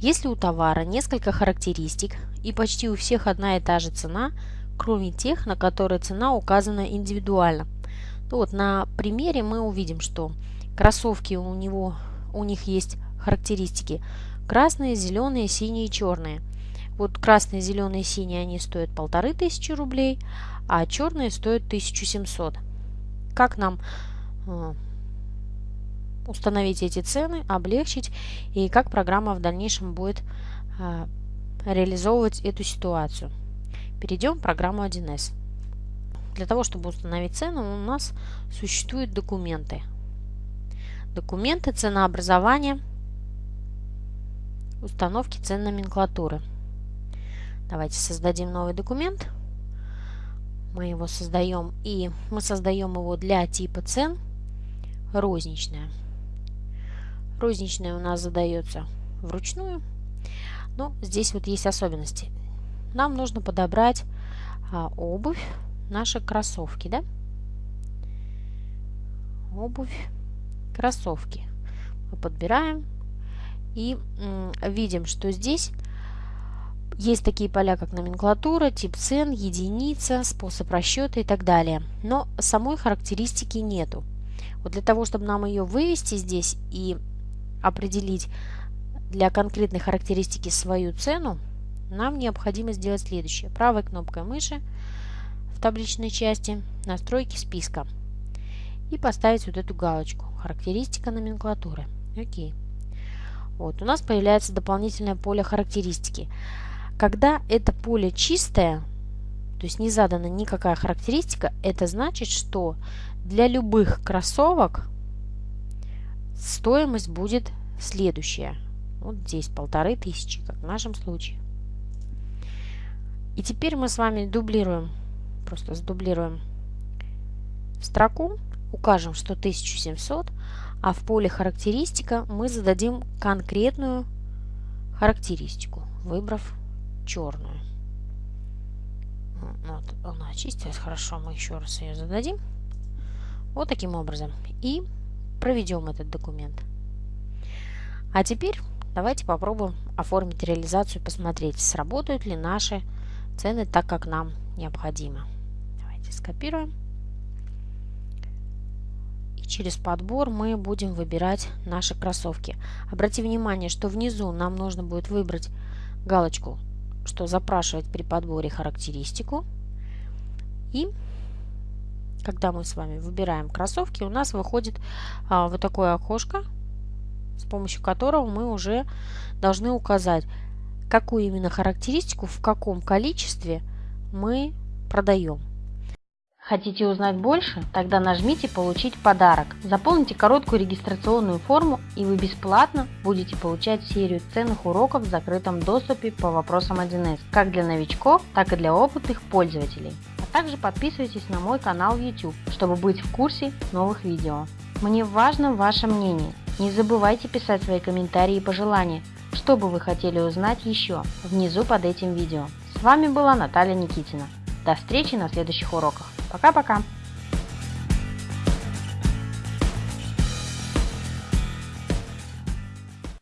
Если у товара несколько характеристик и почти у всех одна и та же цена, кроме тех, на которые цена указана индивидуально, то вот на примере мы увидим, что кроссовки у него у них есть характеристики красные, зеленые, синие и черные. Вот красные, зеленые, синие они стоят полторы тысячи рублей, а черные стоят 1700. Как нам э, установить эти цены, облегчить и как программа в дальнейшем будет э, реализовывать эту ситуацию. Перейдем в программу 1С. Для того, чтобы установить цену, у нас существуют документы. Документы ценообразования, установки цен номенклатуры. Давайте создадим новый документ. Мы его создаем и мы создаем его для типа цен розничная. Розничная у нас задается вручную. Но здесь вот есть особенности. Нам нужно подобрать а, обувь, наши кроссовки, да? Обувь, кроссовки. Мы подбираем и видим, что здесь есть такие поля, как номенклатура, тип цен, единица, способ расчета и так далее. Но самой характеристики нету. Вот для того, чтобы нам ее вывести здесь и определить для конкретной характеристики свою цену, нам необходимо сделать следующее. Правой кнопкой мыши в табличной части настройки списка и поставить вот эту галочку характеристика номенклатуры. Окей. Вот, у нас появляется дополнительное поле характеристики. Когда это поле чистое, то есть не задана никакая характеристика, это значит, что для любых кроссовок стоимость будет следующая. Вот здесь полторы тысячи, как в нашем случае. И теперь мы с вами дублируем, просто сдублируем строку, укажем, что 1700, а в поле характеристика мы зададим конкретную характеристику, выбрав черную. Вот, она очистилась, хорошо, мы еще раз ее зададим. Вот таким образом. И проведем этот документ. А теперь давайте попробуем оформить реализацию, посмотреть, сработают ли наши цены так, как нам необходимо. Давайте скопируем. И через подбор мы будем выбирать наши кроссовки. Обрати внимание, что внизу нам нужно будет выбрать галочку, что запрашивать при подборе характеристику. И когда мы с вами выбираем кроссовки, у нас выходит а, вот такое окошко, с помощью которого мы уже должны указать, какую именно характеристику, в каком количестве мы продаем. Хотите узнать больше? Тогда нажмите «Получить подарок». Заполните короткую регистрационную форму и вы бесплатно будете получать серию ценных уроков в закрытом доступе по вопросам 1С, как для новичков, так и для опытных пользователей. Также подписывайтесь на мой канал в YouTube, чтобы быть в курсе новых видео. Мне важно ваше мнение. Не забывайте писать свои комментарии и пожелания, что бы вы хотели узнать еще внизу под этим видео. С вами была Наталья Никитина. До встречи на следующих уроках. Пока-пока!